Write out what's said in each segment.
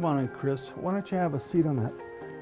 Come on in, Chris. Why don't you have a seat on that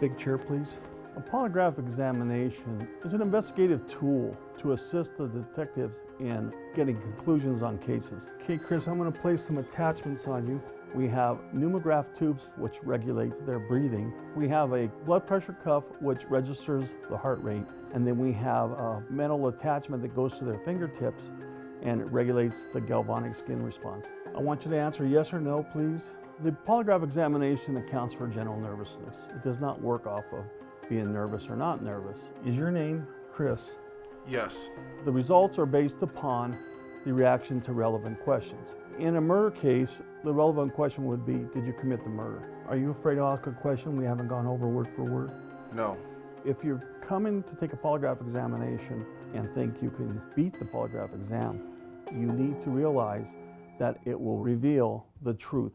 big chair, please? A polygraph examination is an investigative tool to assist the detectives in getting conclusions on cases. Okay, Chris, I'm going to place some attachments on you. We have pneumograph tubes which regulate their breathing. We have a blood pressure cuff which registers the heart rate. And then we have a metal attachment that goes to their fingertips and it regulates the galvanic skin response. I want you to answer yes or no, please. The polygraph examination accounts for general nervousness. It does not work off of being nervous or not nervous. Is your name Chris? Yes. The results are based upon the reaction to relevant questions. In a murder case, the relevant question would be, did you commit the murder? Are you afraid to ask a question we haven't gone over word for word? No. If you're coming to take a polygraph examination and think you can beat the polygraph exam, you need to realize that it will reveal the truth.